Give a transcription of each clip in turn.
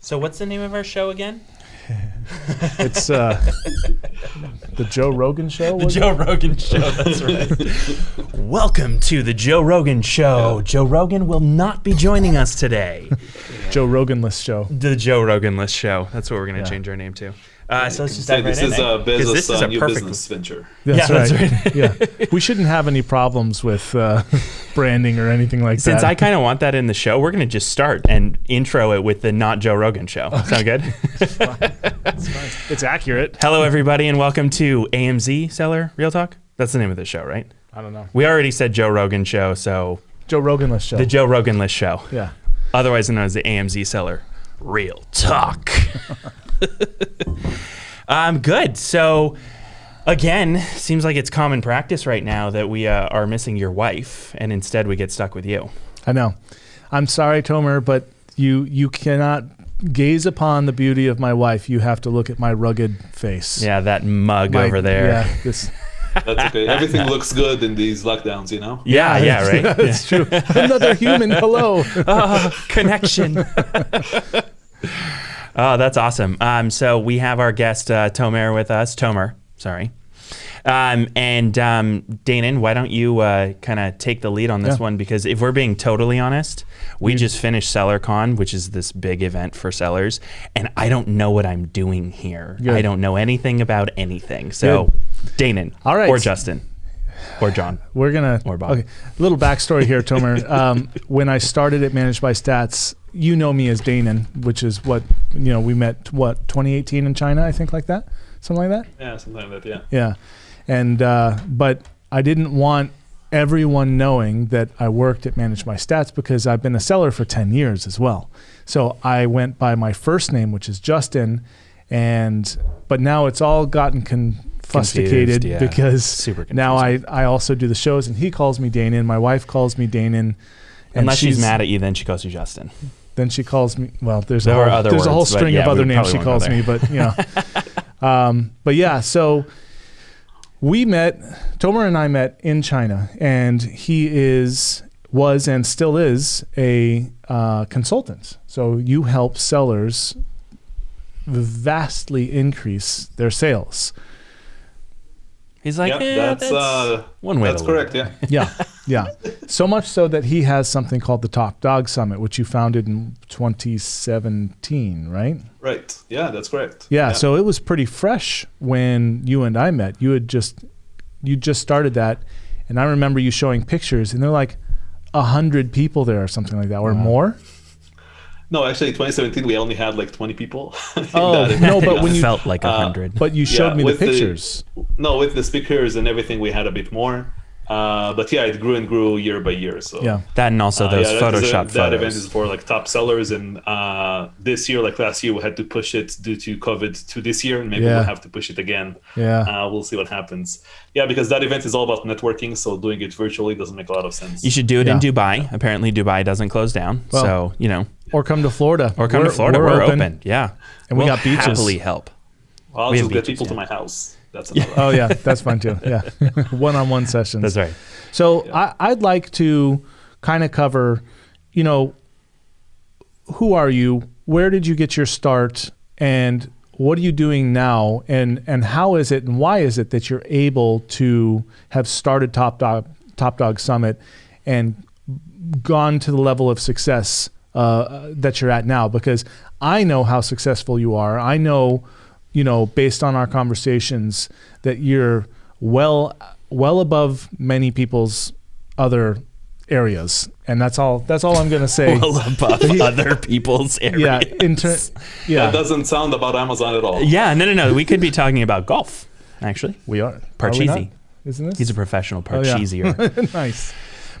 So what's the name of our show again? It's uh, the Joe Rogan show. The was it? Joe Rogan Show. That's right. Welcome to the Joe Rogan Show. Joe Rogan will not be joining us today. Joe Rogan list show. The Joe Rogan List Show. That's what we're gonna Yeah. change our name to. Uh, so let's just dive right this in, is a 'Cause Bezos this is uh, a new perfect. business venture. That's Yeah, that's right. yeah, we shouldn't have any problems with uh, branding or anything like Since that. Since I kind of want that in the show, we're gonna just start and intro it with the Not Joe Rogan Show. Sound good? it's accurate. Hello, everybody, and welcome to AMZ Seller Real Talk. That's the name of the show, right? I don't know. We already said Joe Rogan Show, so Joe Rogan list show. the Joe Rogan List Show. yeah. otherwise known as the AMZ seller. Real talk. um, good. So, again, seems like it's common practice right now that we uh, are missing your wife, and instead we get stuck with you. I know. I'm sorry, Tomer, but you you cannot gaze upon the beauty of my wife. You have to look at my rugged face. Yeah, that mug My- over there. Yeah, this. That's okay. Everything looks good in these lockdowns, you know. Yeah, yeah, right. That's true. Another human. Hello. oh, connection. Oh, that's awesome. Um, so we have our guest uh, Tomer with us. Tomer, sorry. Um, and um, Danon, why don't you uh, kind of take the lead on this Yeah. one? Because if we're being totally honest, we just finished SellerCon, which is this big event for sellers, and I don't know what I'm doing here. Good. I don't know anything about anything. So, Danon, All right. or Justin, or John. We're gonna. Or Bob. Okay, little backstory here, Tomer. Um, when I started at Managed by Stats, you know me as Danon, which is what you know. We met what 2018 in China, I think, like that, something like that. Yeah, something like that. Yeah. Yeah, and uh, but I didn't want everyone knowing that I worked at Managed by Stats because I've been a seller for 10 years as well. So I went by my first name, which is Justin, and but now it's all gotten confusticated yeah. because Super now I, I also do the shows, and he calls me Danon. My wife calls me Danon. Unless she's, mad at you, then she calls you Justin. then she calls me. Well, there's There a whole, other there's a whole string yeah, of other names she calls me, but you know. um, but yeah, so we met. Tomer and I met in China, and he is was and still is a uh, consultant. So you help sellers vastly increase their sales. He's like, yeah, "Eh, that's, uh, one way that's correct. at Yeah. Yeah, yeah. So much so that he has something called the Top Dog Summit, which you founded in 2017, right? Right. Yeah, that's correct. Yeah, so it was pretty fresh when you and I met. You had just you just started that, and I remember you showing pictures, and they're like a hundred people there or something like that, or more. No, actually, 2017 we only had like 20 people. Oh, no, but when you- felt like a uh, hundred. But you showed Yeah, me the with the- pictures. No, with the speakers and everything, we had a bit more. Uh, but yeah, it grew and grew year by year. So yeah, that and also Uh, those yeah, that is a- Photoshop that event is for like top sellers, and uh, this year, like last year, we had to push it due to COVID to this year, and maybe Yeah. we'll have to push it again. yeah. Uh, we'll see what happens. Yeah, because that event is all about networking, so doing it virtually doesn't make a lot of sense. you should do it in Yeah. Dubai. Apparently, Dubai doesn't close down. Well, so you know, or come to Florida. or come We're- to Florida. We're, open. Yeah, And we We'll got beaches. Happily help. I'll we just get beaches, people to my house. That's another. Oh yeah, that's fun too. Yeah, one-on-one sessions. That's right. So I, I'd like to kind of cover, you know, who are you? Where did you get your start? And what are you doing now? And and how is it and why is it that you're able to have started Top Dog Top Dog Summit and gone to the level of success uh, that you're at now? Because I know how successful you are. I know, you know, based on our conversations, that you're well well above many people's other areas, and that's all. That's all I'm gonna say. Well above other people's areas. yeah, in ter- That doesn't sound about Amazon at all. Yeah, no, no, no. We could be talking about golf. Actually, we are. Are we Isn't this? he's a professional Oh, yeah. nice.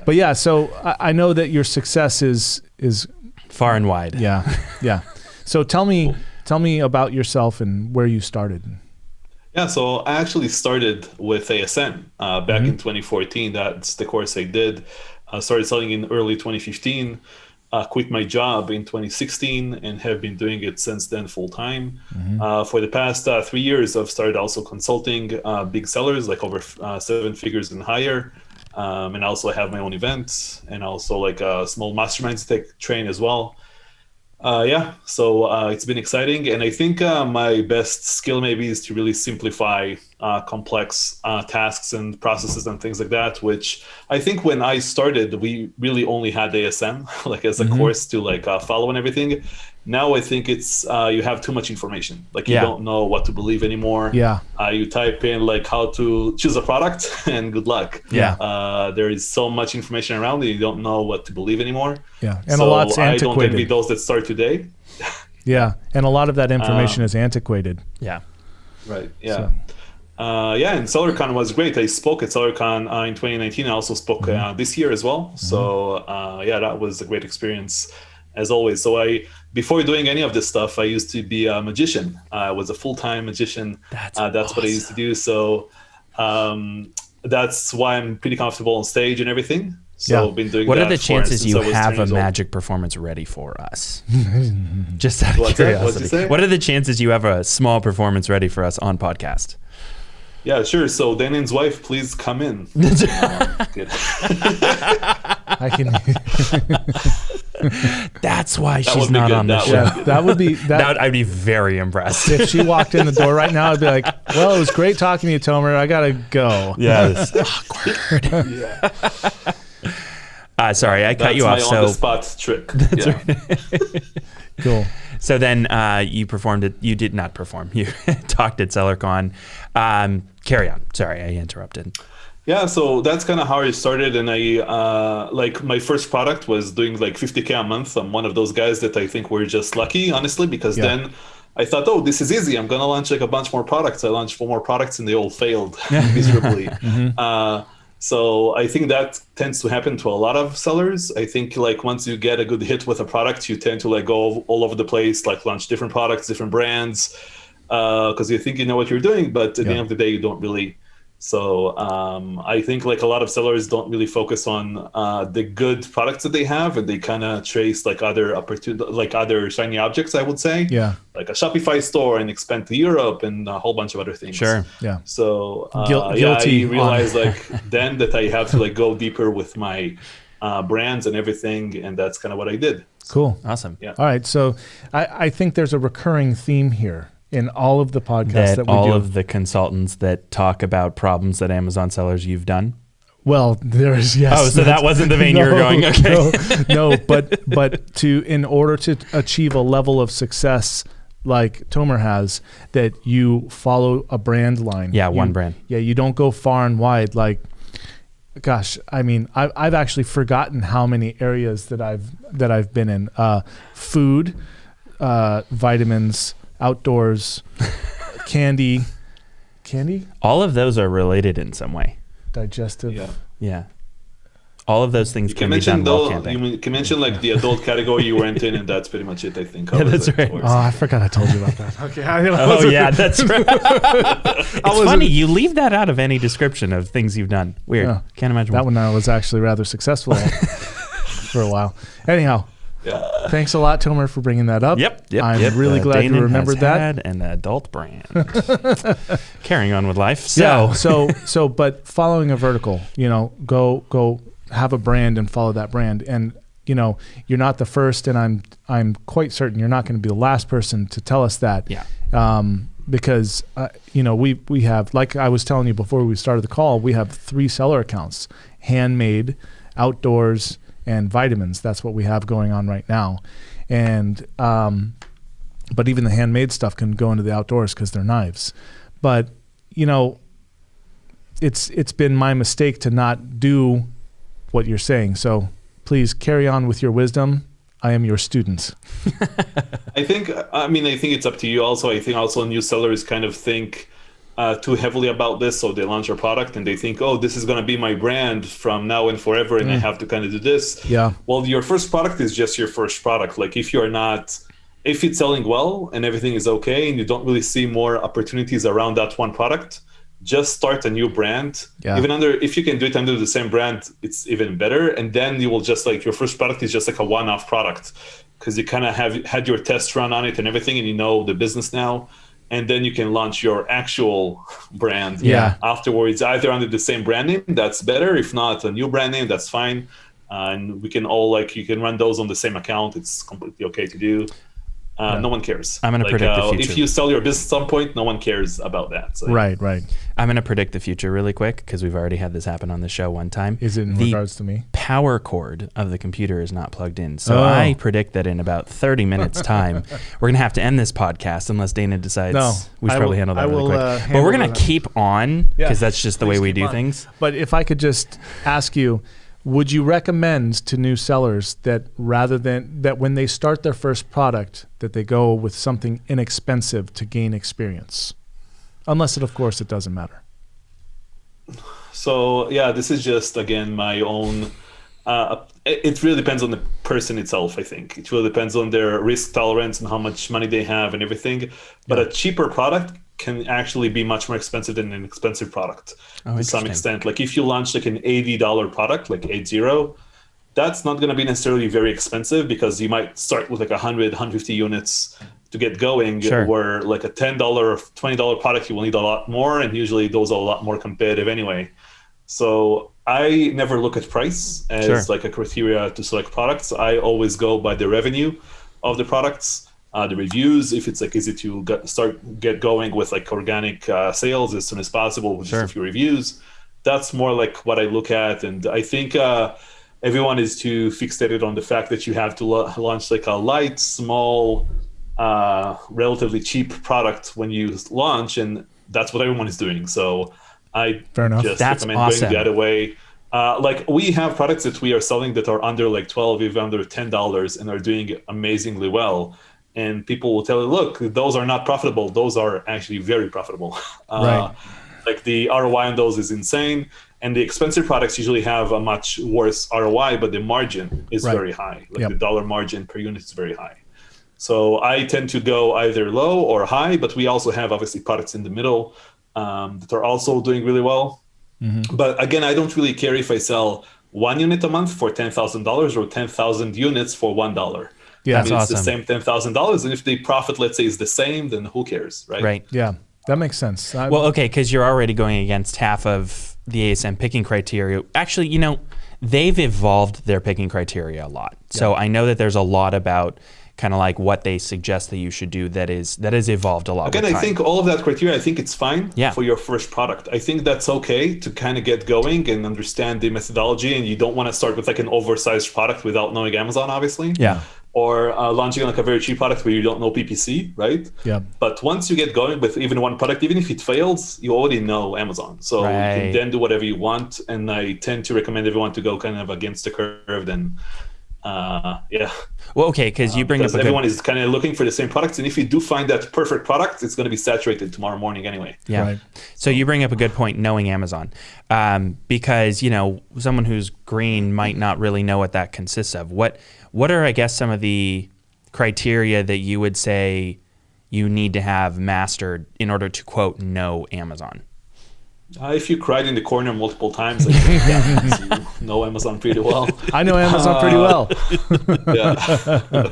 But yeah, so I, I know that your success is is far and wide. yeah yeah. So tell me tell me about yourself and where you started. Yeah, so I actually started with ASM uh, back Mm-hmm. in 2014. That's the course I did. I started selling in early 2015. Uh, quit my job in 2016 and have been doing it since then full time. Mm-hmm. Uh, for the past uh, three years, I've started also consulting uh, big sellers like over uh, seven figures and higher. Um, and also I have my own events and also like a small masterminds that I train as well. Uh, yeah, so uh, it's been exciting, and I think uh, my best skill maybe is to really simplify uh, complex uh, tasks and processes and things like that. Which I think when I started, we really only had ASM like as a Mm-hmm. course to like uh, follow and everything. Now I think it's uh, you have too much information. Like you Yeah. don't know what to believe anymore. Yeah. Uh, you type in like how to choose a product, and good luck. Yeah. Uh, there is so much information around that you don't know what to believe anymore. Yeah. And so a lot's I don't envy those that start today. Yeah. And a lot of that information is antiquated. Yeah. Right. Yeah. So- Uh, yeah, and SellerCon was great. I spoke at SellerCon uh, in 2019. I also spoke Mm-hmm. uh, this year as well. So uh, yeah, that was a great experience as always. So I, before doing any of this stuff, I used to be a magician. I was a full-time magician. That's uh, that's what I used to do. So um, that's why I'm pretty comfortable on stage and everything. So Yeah. I've been doing. What are the chances you have a years old. magic performance ready for us? Just out of What's that? What'd curiosity. you say? What are the chances you have a small performance ready for us on podcast? Yeah, sure. So Danon's wife, please come in. Good. I can. That's why That she's not good. on the That show. would yeah, that would be that. That would, I'd be very impressed. if she walked in the door right now, I'd be like, "Well, it was great talking to you, Tomer. I gotta go." Yes. Awkward. yeah. Uh, sorry, I cut That's you my off. on So, the spot trick. yeah. Cool. so then uh, you performed it. You did not perform. You talked at SellerCon. Um, carry on. Sorry, I interrupted. Yeah, so that's kind of how I started, and I uh, like my first product was doing like 50k a month. I'm one of those guys that I think were just lucky, honestly, because Yeah. then I thought, oh, this is easy. I'm gonna launch like a bunch more products. I launched four more products, and they all failed miserably. uh, so I think that tends to happen to a lot of sellers. I think like once you get a good hit with a product, you tend to like go all over the place, like launch different products, different brands, uh, because you think you know what you're doing, but at the end of the day, you don't really. So um, I think like a lot of sellers don't really focus on uh, the good products that they have, and they kind of trace like other opportunity, like other shiny objects. I would say, Yeah. like a Shopify store and expand to Europe and a whole bunch of other things. Sure. Yeah. So uh, Guil- yeah, guilty I realized like then that I have to like go deeper with my uh, brands and everything, and that's kind of what I did. Cool. Awesome. Yeah. All right. So I, I think there's a recurring theme here in all of the podcasts That, that, we all do. of the consultants that talk about problems that Amazon sellers you've done. well, there's yes. Oh, so that wasn't the vein you were going. Okay. No, no, but but to in order to achieve a level of success like Tomer has, that you follow a brand line. Yeah, one You- brand. Yeah, you don't go far and wide. Like, gosh, I mean, I, I've actually forgotten how many areas that I've that I've been in. Uh, food, uh, vitamins, outdoors, candy, candy, All of those are related in some way. digestive. Yeah. Yeah. All of those things You can can be mention done while camping. You mean- can mention like the adult category you went in, and that's pretty much it. I think. Yeah, that's right. for- Oh, I forgot I told you about that. Okay. I, Oh yeah, that's right. it's funny you leave that out of any description of things you've done. Weird. Yeah. Can't imagine That why. one I was actually rather successful at for a while. Anyhow, Yeah. thanks a lot, Tomer, for bringing that up. Yep, yep. I'm yep. really Uh, glad you remembered has that. had an adult brand. Carrying on with life. So, yeah. So, so, but following a vertical, you know, go, go have a brand and follow that brand. And, you know, you're not the first, and I'm, I'm quite certain you're not going to be the last person to tell us that. yeah. um, because uh, you know we we have like I was telling you before we started the call, we have three seller accounts: handmade, outdoors, and vitamins. That's what we have going on right now, and um, but even the handmade stuff can go into the outdoors because they're knives. But you know, it's it's been my mistake to not do what you're saying. So please carry on with your wisdom. I am your student. I think. I mean, I think it's up to you. Also, I think also new sellers kind of think uh, too heavily about this, so they launch a product and they think, "Oh, this is going to be my brand from now and forever," and I have to kind of do this. Yeah. Well, your first product is just your first product. Like if you're not, if it's selling well and everything is okay, and you don't really see more opportunities around that one product, just start a new brand. Yeah. Even under, if you can do it under the same brand, it's even better. And then you will just like your first product is just like a one-off product because you kind of have had your test run on it and everything, and you know the business now. And then you can launch your actual brand Yeah. afterwards, either under the same brand name, that's better. If not, a new brand name, that's fine. uh, and we can all like you can run those on the same account. It's completely okay to do. Uh, Yeah. No one cares. I'm gonna like, predict the uh, future. If you sell your business at some point, no one cares about that. So, Right, right. I'm going to predict the future really quick because we've already had this happen on the show one time. Is it in the regards to me? power cord of the computer is not plugged in. So Oh. I predict that in about 30 minutes time, we're going to have to end this podcast unless Dana decides No, we should I probably will- handle that I really will, quick. uh, but we're going to keep on Yeah, because that's just the way we do on. things. But if I could just ask you, would you recommend to new sellers that rather than that when they start their first product that they go with something inexpensive to gain experience? Unless it of course it doesn't matter. So yeah, this is just again my own. Uh, it it really depends on the person itself. I think it really depends on their risk tolerance and how much money they have and everything. But a cheaper product can actually be much more expensive than an expensive product Oh, to some extent. Like if you launch like an eighty dollar product, like eight zero, that's not going to be necessarily very expensive because you might start with like 100 150 units to get going Sure. where like a $10 or $20 product you will need a lot more and usually those are a lot more competitive anyway so i never look at price as Sure. like a criteria to select products i always go by the revenue of the products uh, the reviews if it's like easy to get, start get going with like organic uh, sales as soon as possible with Sure. just a few reviews that's more like what I look at, and I think uh, everyone is too fixated on the fact that you have to la- launch like a light, small, uh, relatively cheap product when you launch, and that's what everyone is doing. So I Fair enough. just That's recommend awesome. going the other way. Uh, like we have products that we are selling that are under like twelve, even under ten dollars, and are doing amazingly well. And people will tell you, look, those are not profitable. Those are actually very profitable. Uh, Right. Like the ROI on those is insane, and the expensive products usually have a much worse ROI, but the margin is Right. very high. Like Yep. the dollar margin per unit is very high. So I tend to go either low or high, but we also have obviously products in the middle um, that are also doing really well. Mm-hmm. But again, I don't really care if I sell one unit a month for ten thousand dollars or ten thousand units for one dollar. Yeah. I mean, That's it's awesome. the same ten thousand dollars, and if the profit, let's say, is the same, then who cares, right? Right. Yeah, that makes sense. I, Well, okay, because you're already going against half of the ASM picking criteria. Actually, you know, they've evolved their picking criteria a lot. So I know that there's a lot about kind of like what they suggest that you should do that is that has evolved a lot. Again, with I think all of that criteria, I think it's fine Yeah. for your first product. I think that's okay to kind of get going and understand the methodology. And you don't want to start with like an oversized product without knowing Amazon, obviously. Yeah. Or uh, launching like a very cheap product where you don't know PPC, right? yeah, But once you get going with even one product, even if it fails, you already know Amazon. So you can then do whatever you want. And I tend to recommend everyone to go kind of against the curve. Then, uh, yeah. Well, okay, because you bring up Because a good everyone is kind of looking for the same products. And if you do find that perfect product, it's going to be saturated tomorrow morning anyway. Yeah. Right. So you bring up a good point, knowing Amazon, um, because you know someone who's green might not really know what that consists of. What What are I guess some of the criteria that you would say you need to have mastered in order to quote know Amazon? Uh, if you cried in the corner multiple times, I think that you know Amazon pretty well. I know Amazon pretty well. yeah.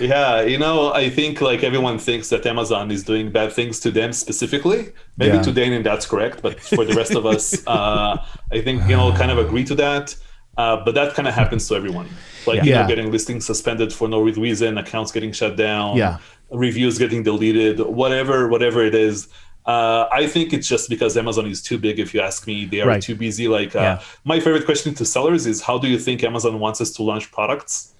yeah, you know, I think like everyone thinks that Amazon is doing bad things to them specifically. Maybe Yeah. to Dane, and that's correct. But for the rest of us, uh, I think, you know, kind of agree to that. Uh, but that kind of happens to everyone. Like, you know, getting listings suspended for no reason, accounts getting shut down, Yeah. reviews getting deleted, whatever, whatever it is. Uh, I think it's just because Amazon is too big. If you ask me, they are Right. too busy. Like, uh, Yeah. my favorite question to sellers is, "How do you think Amazon wants us to launch products?"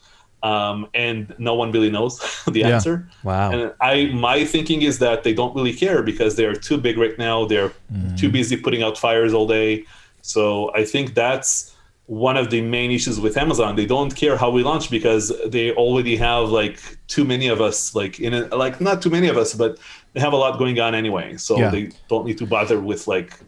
Um, and no one really knows the Yeah. answer. Wow. And I, my thinking is that they don't really care because they are too big right now. They're too busy putting out fires all day. So I think that's one of the main issues with Amazon. They don't care how we launch because they already have like too many of us, like in a, like not too many of us, but they have a lot going on anyway. So Yeah. they don't need to bother with like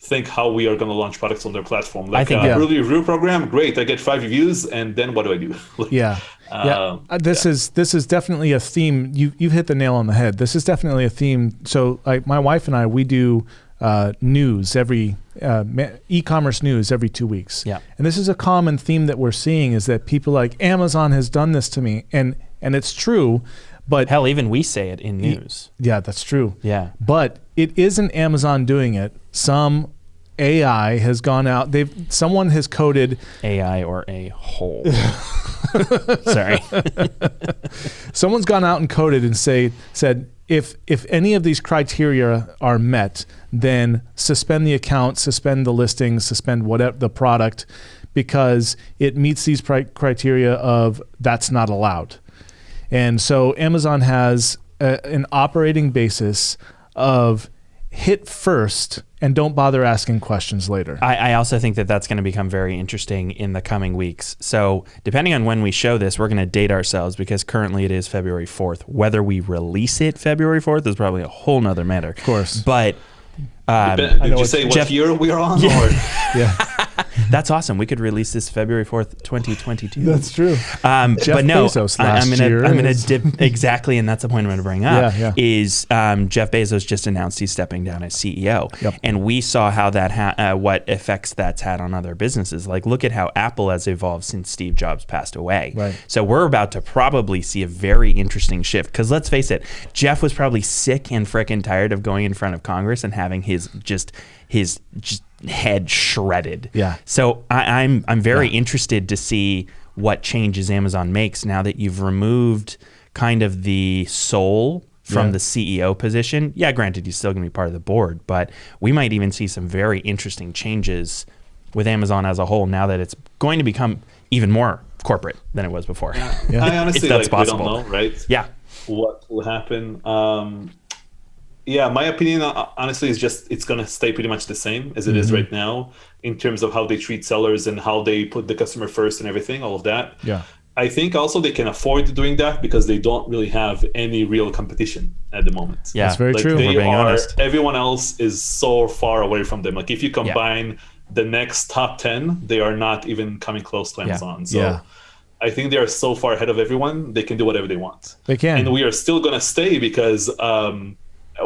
think how we are going to launch products on their platform. Like think- uh, Yeah. early review program, great. I get five reviews, and then what do I do? Yeah. Yeah. Um, Uh, this is this is definitely a theme. You you've hit the nail on the head. This is definitely a theme. So, like my wife and I, we do uh, news every uh, e-commerce news every two weeks. Yeah. And this is a common theme that we're seeing is that people like Amazon has done this to me, and and it's true, but Hell, even we say it in news. yeah, that's true. Yeah. But it isn't Amazon doing it. Some AI has gone out. They've someone has coded AI or a hole. Sorry. someone's gone out and coded and say said if if any of these criteria are met, then suspend the account, suspend the listing, suspend whatever the product, because it meets these criteria of that's not allowed. And so Amazon has a, an operating basis of hit first and don't bother asking questions later. I, I also think that that's going to become very interesting in the coming weeks. So, depending on when we show this, we're going to date ourselves because currently it is February 4th. Whether we release it February 4th is probably a whole nother matter. Of course. But um, Did you it's say what year we are on? Or? yeah, that's awesome. We could release this February 4th, 2022. That's true. Um, Jeff but no, Bezos I- I'm last gonna year I'm gonna dip exactly, and that's the point I'm gonna bring up. Yeah, yeah. Is um, Jeff Bezos just announced he's stepping down as CEO, Yep. and we saw how that ha- uh, what effects that's had on other businesses. Like, look at how Apple has evolved since Steve Jobs passed away. Right. So we're about to probably see a very interesting shift because let's face it, Jeff was probably sick and frickin' tired of going in front of Congress and having his just his just head shredded. Yeah. So I, I'm I'm very interested to see what changes Amazon makes now that you've removed kind of the soul from Yeah. the CEO position. Yeah, granted, he's still going to be part of the board, but we might even see some very interesting changes with Amazon as a whole now that it's going to become even more corporate than it was before. Yeah. I honestly If that's like possible. we don't know, right? Yeah. What will happen? Um, yeah, my opinion uh, honestly is just it's gonna stay pretty much the same as it is right now in terms of how they treat sellers and how they put the customer first and everything, all of that. Yeah. I think also they can afford doing that because they don't really have any real competition at the moment. Yeah. That's very like true. They We're being are, honest. Everyone else is so far away from them. Like if you combine the next top ten, they are not even coming close to Amazon. Yeah. So Yeah. I think they are so far ahead of everyone. They can do whatever they want, They can. and we are still gonna stay because um,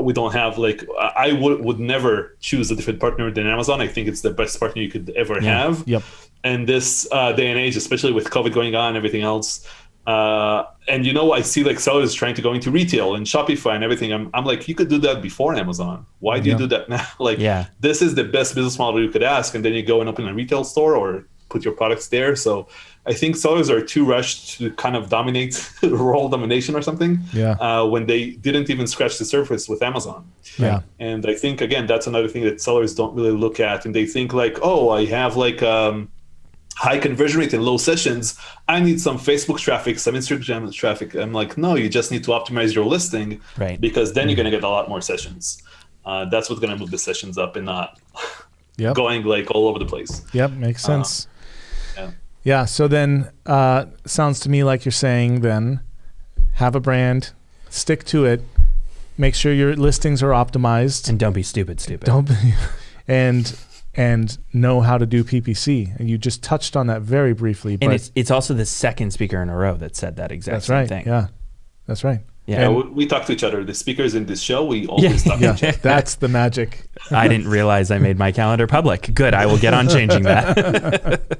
we don't have like I would would never choose a different partner than Amazon. I think it's the best partner you could ever have Yep. and this uh, day and age, especially with COVID going on and everything else. Uh, and you know, I see like sellers trying to go into retail and Shopify and everything. I'm, I'm like, you could do that before Amazon. Why do Yeah. you do that now? like, Yeah. this is the best business model you could ask. And then you go and open a retail store or put your products there. So I think sellers are too rushed to kind of dominate role domination or something. Yeah. Uh, when they didn't even scratch the surface with Amazon. Yeah. And I think again that's another thing that sellers don't really look at, and they think like, oh, I have like um, high conversion rate and low sessions. I need some Facebook traffic, some Instagram traffic. I'm like, no, you just need to optimize your listing, Right. Because then you're gonna get a lot more sessions. Uh, that's what's gonna move the sessions up, and not Yep. going like all over the place. Yep, makes sense. yeah. Yeah. So then, uh, sounds to me like you're saying then, have a brand, stick to it, make sure your listings are optimized, And don't be stupid, stupid. don't, be, and and know how to do PPC. And you just touched on that very briefly. But and it's it's also the second speaker in a row that said that exact that's same right. thing. Yeah, that's right. Yeah. Yeah, we, we talk to each other. The speakers in this show, we always talk to Yeah, each other. that's the magic. I didn't realize I made my calendar public. Good. I will get on changing that.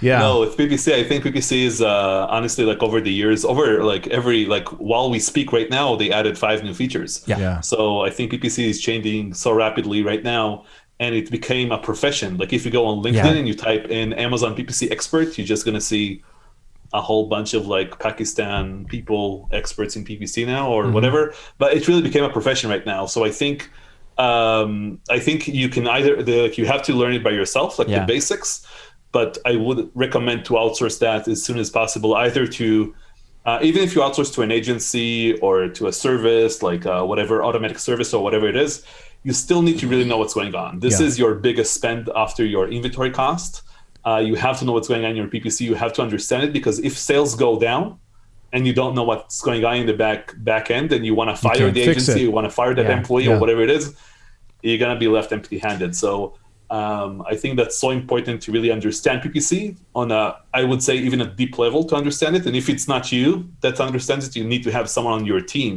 Yeah. No, with PPC, I think PPC is uh, honestly like over the years, over like every like while we speak right now, they added five new features. Yeah. Yeah. So I think PPC is changing so rapidly right now, and it became a profession. Like if you go on LinkedIn Yeah. and you type in Amazon PPC expert, you're just gonna see a whole bunch of like Pakistan people experts in PPC now or whatever. But it really became a profession right now. So I think um, I think you can either the, like you have to learn it by yourself, like Yeah. the basics. But I would recommend to outsource that as soon as possible, either to uh, even if you outsource to an agency or to a service like uh, whatever automatic service or whatever it is, you still need to really know what's going on. This Yeah. is your biggest spend after your inventory cost. Uh, you have to know what's going on in your PPC. You have to understand it because if sales go down and you don't know what's going on in the back back end, and you want to fire the agency, you want to fire that Yeah. employee Yeah. or whatever it is, you're gonna be left empty-handed. So um, I think that's so important to really understand PPC on a, I would say, even a deep level to understand it. And if it's not you that understands it, you need to have someone on your team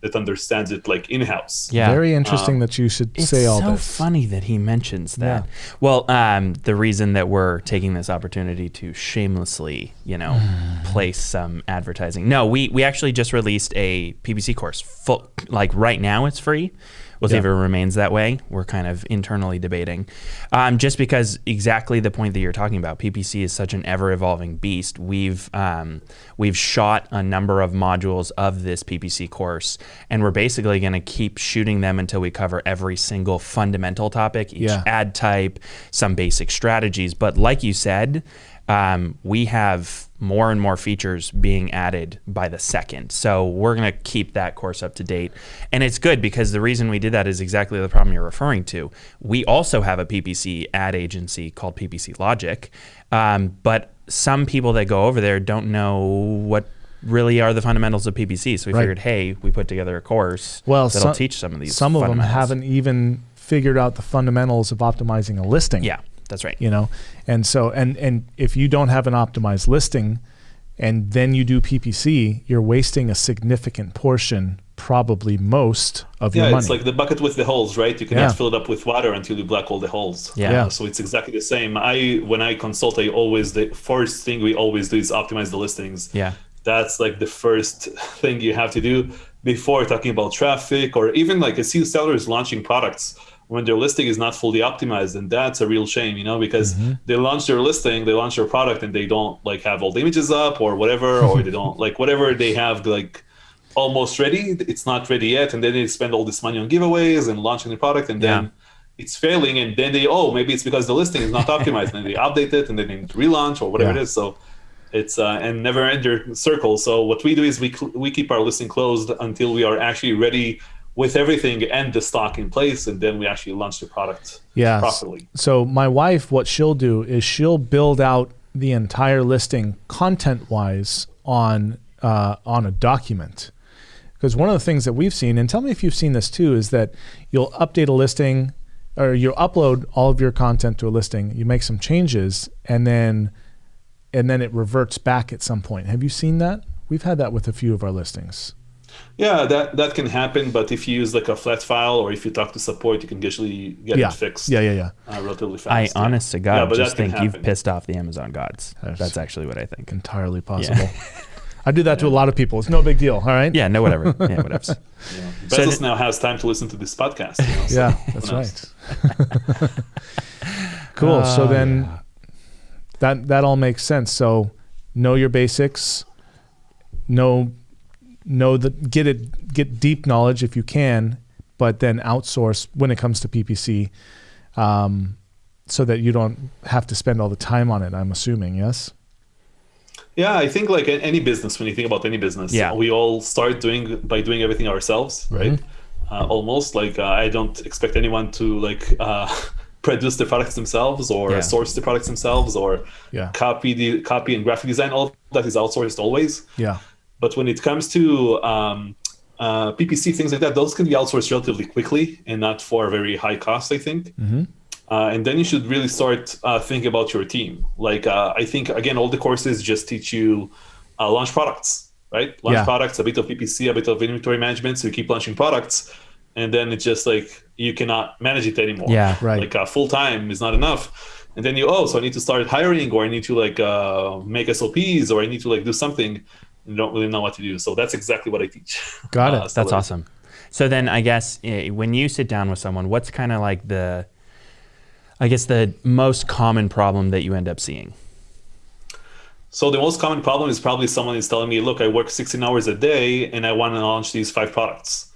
that understands it, like in-house. Yeah. Very interesting that you should say all so this. It's so funny that he mentions that. Yeah. Well, um, the reason that we're taking this opportunity to shamelessly, you know, place some advertising. No, we we actually just released a PPC course. Full, like right now, it's free. We'll see Yeah. if it remains that way. We're kind of internally debating. Um, just because exactly the point that you're talking about, PPC is such an ever evolving beast. We've um, we've shot a number of modules of this PPC course, and we're basically going to keep shooting them until we cover every single fundamental topic, each Yeah. ad type, some basic strategies. But like you said, um, we have more and more features being added by the second. So we're going to keep that course up to date. And it's good because the reason we did that is exactly the problem you're referring to. We also have a PPC ad agency called PPC Logic, um, but some people that go over there don't know what really are the fundamentals of PPC. So we Right. figured, hey, we put together a course Well, that'll some- teach some of these. Some of them haven't even figured out the fundamentals of optimizing a listing. Yeah, that's right. you know and so and and if you don't have an optimized listing and then you do ppc you're wasting a significant portion probably most of Yeah, your money Yeah, it's like the bucket with the holes, right? You cannot Yeah. fill it up with water until you black all the holes. Yeah. Yeah. So it's exactly the same. I when I consult, I always the first thing we always do is optimize the listings. Yeah. That's like the first thing you have to do before talking about traffic or even like I see sellers launching products when their listing is not fully optimized, and that's a real shame, you know, because they launch their listing, they launch their product, and they don't like have all the images up or whatever, or they don't like whatever they have like almost ready. It's not ready yet, and then they spend all this money on giveaways and launching the product, and then it's failing, and then they oh maybe it's because the listing is not optimized, and they update it, and then they relaunch or whatever Yeah. it is. So it's uh, and never ender circle. So what we do is we cl- we keep our listing closed until we are actually ready with everything and the stock in place, and then we actually launch the product yeah properly. so my wife what she'll do is she'll build out the entire listing content wise on uh, on a document. Because one of the things that we've seen and tell me if you've seen this too is that you'll update a listing or you upload all of your content to a listing you make some changes and then and then it reverts back at some point. Have you seen that? We've had that with a few of our listings Yeah, that that can happen, but if you use like a flat file or if you talk to support, you can usually get yeah it fixed. yeah yeah yeah Uh, relatively I, fast. yeah. honest to God, Yeah, but just that can think you've pissed off the Amazon gods. That's- That's actually what I think. entirely possible i do that to a lot of people it's no big deal all right Yeah, no, whatever. Yeah, whatever. Yeah. Bezos th- now has time to listen to this podcast. You know, so Yeah, that's right. cool. so Oh, then yeah. that that all makes sense. So know your basics. Know know that get it get deep knowledge if you can, but then outsource when it comes to PPC, um, so that you don't have to spend all the time on it. I'm assuming yes. Yeah, I think like any business, when you think about any business, Yeah. we all start doing by doing everything ourselves, right? Mm-hmm. Uh, almost like uh, I don't expect anyone to like uh, produce the products themselves or Yeah. source the products themselves or Yeah. copy the copy and graphic design. All that is outsourced always. Yeah. But when it comes to um, uh, PPC things like that, those can be outsourced relatively quickly and not for a very high cost. I think. Uh, and then you should really start uh, thinking about your team. Like uh, I think again, all the courses just teach you uh, launch products, right? Launch Yeah. products, a bit of PPC, a bit of inventory management. So you keep launching products, and then it's just like you cannot manage it anymore. Yeah. Right. Like uh, full time is not enough. And then you oh, so I need to start hiring, or I need to like uh, make SOPs, or I need to like do something. And you don't really know what to do. So that's exactly what I teach. Got it. Uh, That's awesome. So then I guess eh, when you sit down with someone, what's kind of like the, I guess the most common problem that you end up seeing? So the most common problem is probably someone is telling me, "Look, I work 16 hours a day and I want to launch these five products."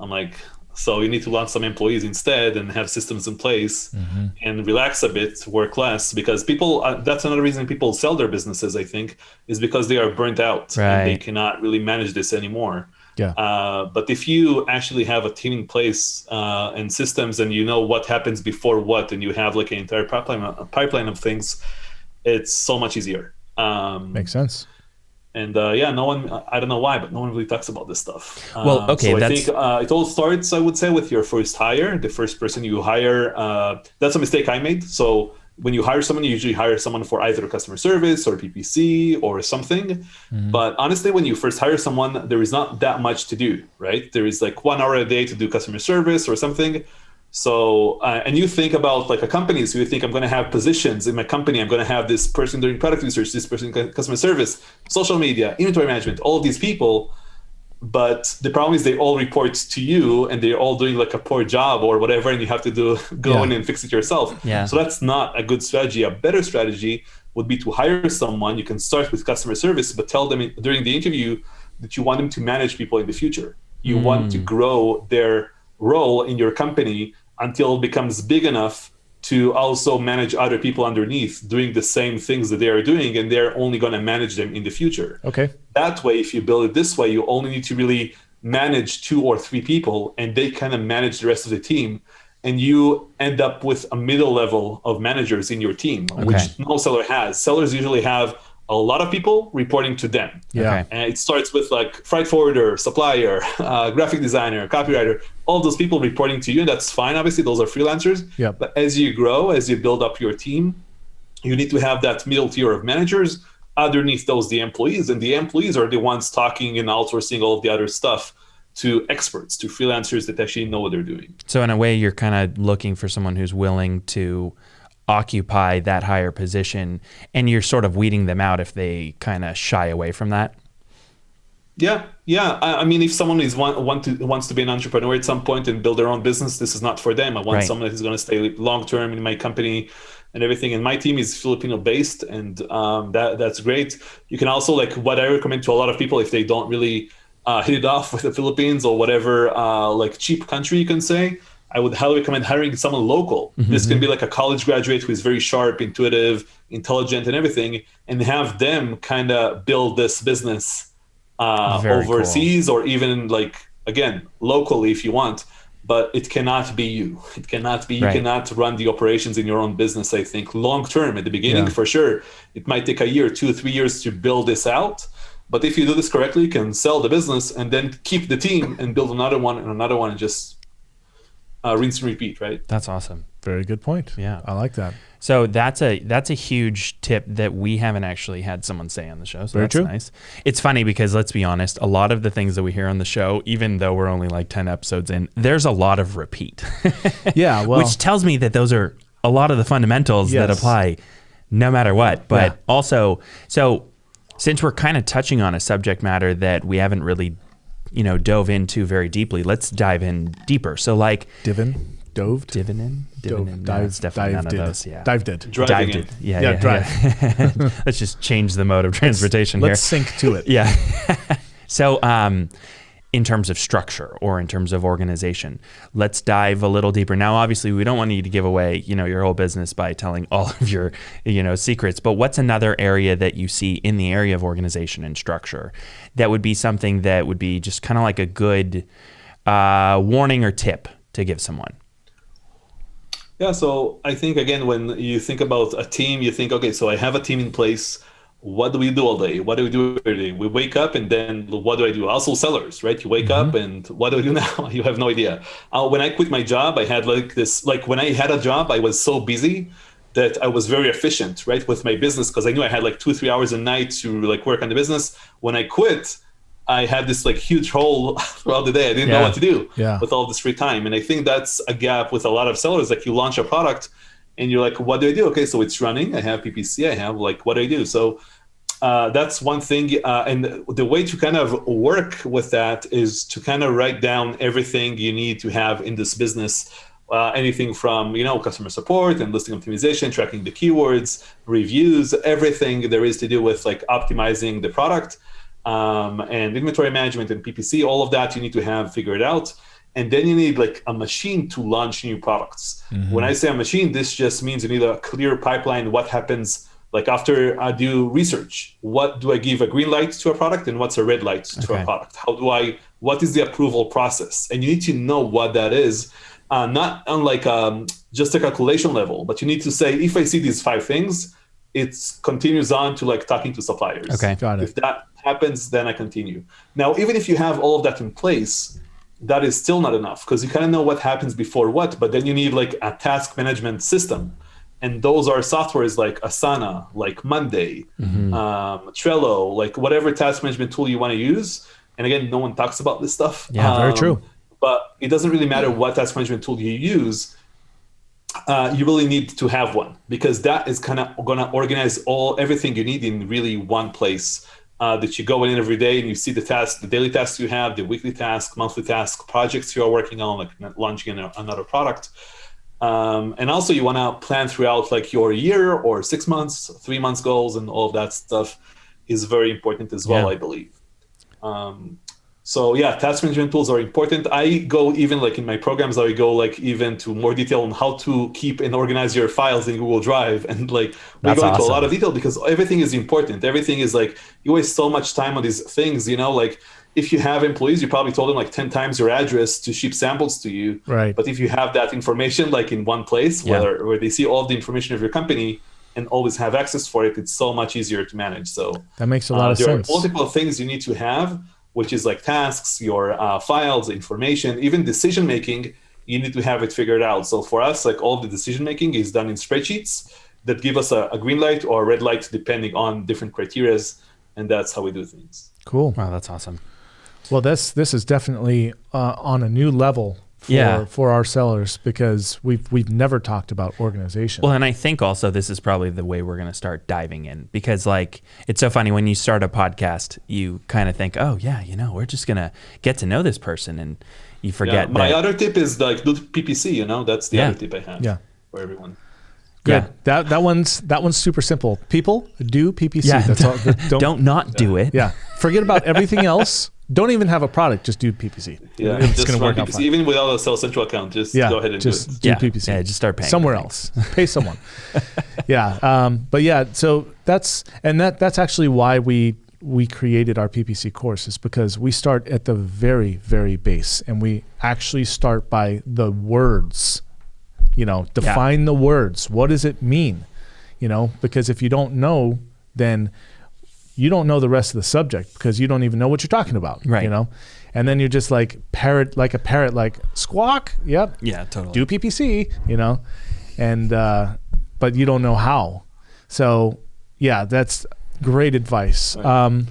I'm like, "So you need to launch some employees instead and have systems in place and relax a bit, work less." Because people, uh, that's another reason people sell their businesses. I think is because they are burnt out and they cannot really manage this anymore. Yeah. Uh, but if you actually have a team in place uh, and systems, and you know what happens before what, and you have like an entire pipeline, a pipeline of things, it's so much easier. Um, Makes sense. And uh, yeah, no one, I don't know why, but no one really talks about this stuff. Well, Um, okay, so I that's- think uh, it all starts, I would say, with your first hire, the first person you hire. Uh, that's a mistake I made. So when you hire someone, you usually hire someone for either customer service or PPC or something. Mm-hmm. But honestly, when you first hire someone, there is not that much to do, right? There is like one hour a day to do customer service or something. So, uh, and you think about like a company, so you think I'm going to have positions in my company. I'm going to have this person doing product research, this person cu- customer service, social media, inventory management, all of these people. but the problem is they all report to you and they're all doing like a poor job or whatever and you have to do go Yeah. in and fix it yourself Yeah. so that's not a good strategy a better strategy would be to hire someone you can start with customer service but tell them during the interview that you want them to manage people in the future you want to grow their role in your company until it becomes big enough to also manage other people underneath doing the same things that they are doing and they're only going to manage them in the future. Okay. that way if you build it this way you only need to really manage two or three people and they kind of manage the rest of the team and you end up with a middle level of managers in your team which no seller has. Sellers usually have a lot of people reporting to them Yeah. Okay. and it starts with like freight forwarder, supplier, uh, graphic designer, copywriter, all those people reporting to you. And that's fine. Obviously, those are freelancers. Yep. But as you grow, as you build up your team, you need to have that middle tier of managers. Underneath those, the employees. And the employees are the ones talking and outsourcing all of the other stuff to experts, to freelancers that actually know what they're doing. So in a way, you're kind of looking for someone who's willing to occupy that higher position, and you're sort of weeding them out if they kind of shy away from that. Yeah, yeah. I, I mean, if someone is want, want to wants to be an entrepreneur at some point and build their own business, this is not for them. I want Right. someone that is going to stay long term in my company and everything. And my team is Filipino based, and um, that that's great. You can also like what I recommend to a lot of people if they don't really uh, hit it off with the Philippines or whatever uh, like cheap country you can say. I would highly recommend hiring someone local. This can be like a college graduate who is very sharp, intuitive, intelligent, and everything, and have them kind of build this business uh, Very cool. overseas or even like again locally if you want but it cannot be you it cannot be you Right. cannot run the operations in your own business i think long term at the beginning Yeah. for sure it might take a year two three years to build this out but if you do this correctly you can sell the business and then keep the team and build another one and another one and just uh, rinse and repeat right That's awesome. Very good point. Yeah. I like that. So that's a that's a huge tip that we haven't actually had someone say on the show. So Very that's true. nice. It's funny because let's be honest, a lot of the things that we hear on the show, even though we're only like ten episodes in, there's a lot of repeat. Yeah. Well, which tells me that those are a lot of the fundamentals that apply no matter what. But Yeah. also, so since we're kind of touching on a subject matter that we haven't really, you know, dove into very deeply, let's dive in deeper. So, like, divin, doved, divin in, divin in, dove, no, dive, it's definitely none dived of in. those. Yeah, Dived in. driving dived it in. Yeah, Yeah, yeah, drive. yeah. let's just change the mode of transportation here. Let's sink to it. Yeah. so, um, in terms of structure or in terms of organization, let's dive a little deeper. Now, obviously, we don't want you to give away, you know, your whole business by telling all of your, you know, secrets. But what's another area that you see in the area of organization and structure that would be something that would be just kind of like a good uh, warning or tip to give someone? Yeah, so I think again, when you think about a team, you think, okay, so I have a team in place. What do we do all day? What do we do every day? We wake up and then what do I do? Also, sellers, right? You wake up and what do I do now? you have no idea. Uh, when I quit my job, I had like this, like when I had a job, I was so busy that I was very efficient, right, with my business because I knew I had like two, three hours a night to like work on the business. When I quit, I had this like huge hole throughout the day. I didn't know what to do Yeah. with all this free time. And I think that's a gap with a lot of sellers. Like you launch a product and you're like, what do I do? Okay, so it's running. I have PPC. I have like, what do I do? So uh, that's one thing. Uh, and the way to kind of work with that is to kind of write down everything you need to have in this business. Uh, anything from you know customer support and listing optimization, tracking the keywords, reviews, everything there is to do with like optimizing the product um, and inventory management and PPC. All of that you need to have figured out and then you need like a machine to launch new products. When I say a machine, this just means you need a clear pipeline. What happens like after I do research? What do I give a green light to a product, and what's a red light to Okay. a product? How do I? What is the approval process? And you need to know what that is. Uh, not on like um, just a calculation level, but you need to say if I see these five things, it continues on to like talking to suppliers. Okay. Got it. If that happens, then I continue. Now, even if you have all of that in place, that is still not enough because you kind of know what happens before what, but then you need like a task management system. And those are softwares like Asana, like Monday, Mm-hmm. um, Trello, like whatever task management tool you want to use. And again, no one talks about this stuff. Yeah, very Um, true. But it doesn't really matter what task management tool you use. Uh, you really need to have one because that is kind of going to organize all everything you need in really one place uh, that you go in every day and you see the tasks, the daily tasks you have, the weekly task, monthly task, projects you are working on, like launching another product. Um, and also you want to plan throughout like your year or six months, three months goals and all of that stuff is very important as well, yeah. I believe. Um, so yeah, task management tools are important. I go even like in my programs, I go like even to more detail on how to keep and organize your files in Google Drive, and like we That's go into a lot of detail because everything is important. Everything is like you waste so much time on these things. You know, like if you have employees, you probably told them like ten times your address to ship samples to you. Right. But if you have that information like in one place, yeah. where where they see all the information of your company, and always have access for it, it's so much easier to manage. So that makes a lot uh, of there sense. There are multiple things you need to have which is like tasks, your uh, files, information, even decision making. You need to have it figured out. So for us, like all the decision making is done in spreadsheets that give us a, a green light or a red light depending on different criterias, and that's how we do things. Cool. Wow, that's awesome. Well, this this is definitely uh, on a new level for, yeah. for our sellers because we've we've never talked about organization. Well, and I think also this is probably the way we're going to start diving in because like it's so funny when you start a podcast, you kind of think, "Oh, yeah, you know, we're just going to get to know this person." And you forget yeah, My that, other tip is like do PPC, you know? That's the yeah. other tip I have yeah. for everyone. Good. Yeah. That that one's that one's super simple. People do PPC. Yeah. That's all. Don't, don't not do it. Yeah. Forget about everything else. Don't even have a product. Just do PPC. Yeah, it's going to work PPC. out fine. Even without a Seller Central account, just yeah, go ahead and just do, do yeah. PPC. Yeah, just start paying somewhere else. Pay someone. yeah, um, but yeah, so that's and that that's actually why we we created our PPC course is because we start at the very very base and we actually start by the words. You know, define yeah. the words. What does it mean? You know, because if you don't know, then you don't know the rest of the subject because you don't even know what you're talking about. Right. You know, and then you're just like parrot, like a parrot, like squawk. Yep. Yeah, totally. Do PPC. You know, and uh, but you don't know how. So yeah, that's great advice. Right. Um,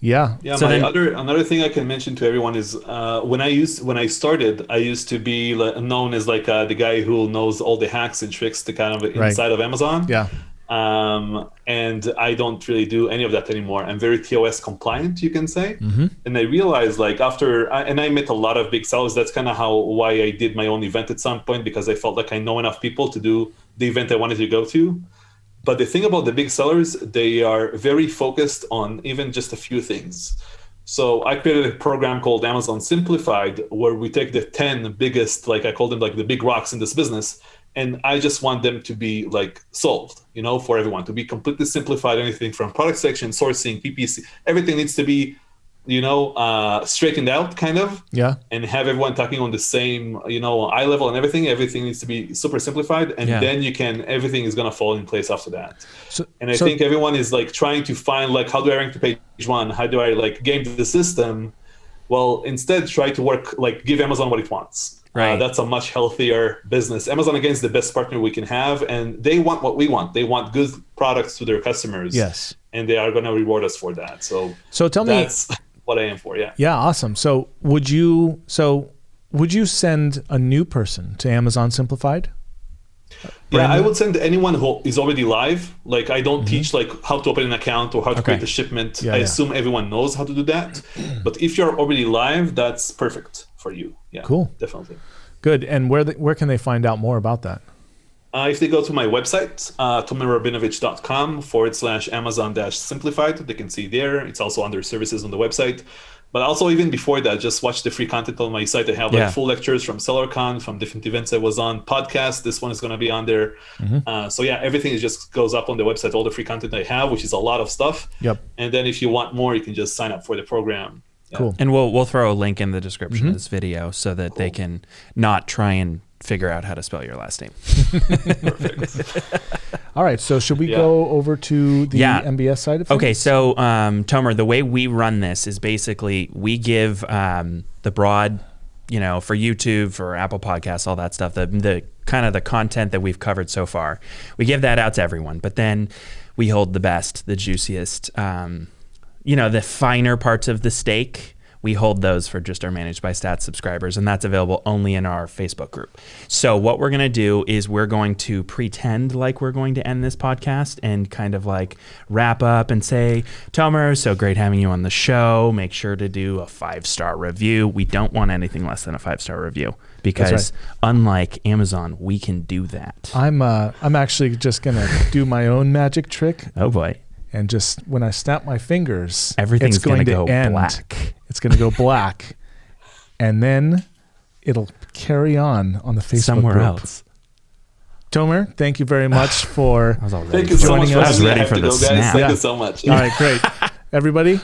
yeah. Yeah. So my then, other another thing I can mention to everyone is uh, when I used when I started, I used to be known as like uh, the guy who knows all the hacks and tricks to kind of inside right. of Amazon. Yeah. Um, and I don't really do any of that anymore. I'm very TOS compliant, you can say. Mm-hmm. And I realized, like after, and I met a lot of big sellers. That's kind of how why I did my own event at some point because I felt like I know enough people to do the event I wanted to go to. But the thing about the big sellers, they are very focused on even just a few things. So I created a program called Amazon Simplified, where we take the 10 biggest, like I call them like the big rocks in this business, and I just want them to be like solved, you know, for everyone to be completely simplified. Anything from product section, sourcing, PPC, everything needs to be, you know, uh, straightened out, kind of. Yeah. And have everyone talking on the same, you know, eye level and everything. Everything needs to be super simplified, and yeah. then you can everything is gonna fall in place after that. So, and I so, think everyone is like trying to find like how do I rank to page one? How do I like game the system? Well, instead, try to work like give Amazon what it wants right. Uh, that's a much healthier business. Amazon again is the best partner we can have, and they want what we want. They want good products to their customers. Yes, and they are going to reward us for that. So, so tell that's me, what I am for. Yeah. Yeah. Awesome. So, would you? So, would you send a new person to Amazon Simplified? Yeah, I would send anyone who is already live. Like I don't mm-hmm. teach like how to open an account or how to okay. create a shipment. Yeah, I yeah. assume everyone knows how to do that. but if you're already live, that's perfect for you. Yeah, cool, definitely. Good. And where the, where can they find out more about that? Uh, if they go to my website, uh, tomerrabinowitz.com forward slash Amazon dash simplified, they can see there. It's also under services on the website. But also, even before that, just watch the free content on my site. I have like yeah. full lectures from SellerCon, from different events I was on, podcast. This one is going to be on there. Mm-hmm. Uh, so yeah, everything is just goes up on the website. All the free content I have, which is a lot of stuff. Yep. And then if you want more, you can just sign up for the program. Yeah. Cool. And we'll we'll throw a link in the description mm-hmm. of this video so that cool. they can not try and figure out how to spell your last name. Perfect. All right. So should we yeah. go over to the yeah. MBS side of things? Okay. So um, Tomer, the way we run this is basically we give um, the broad, you know, for YouTube, for Apple Podcasts, all that stuff, the the kind of the content that we've covered so far, we give that out to everyone. But then we hold the best, the juiciest. Um, you know, the finer parts of the steak, we hold those for just our managed by stats subscribers and that's available only in our facebook group. So what we're going to do is we're going to pretend like we're going to end this podcast and kind of like wrap up and say tomer so great having you on the show. Make sure to do a five star review. We don't want anything less than a five star review because unlike amazon we can do that. I'm uh, I'm actually just gonna do my own magic trick. Oh boy and just when I snap my fingers, everything's going gonna go end. black It's going to go black, and then it'll carry on on the Facebook somewhere group. else Tomer, thank you very much for. I was Thank for you so it. much for Joining us. I was having me. I ready for to the go, guys. snap. Thank Yeah. you so much. All right, great. Everybody,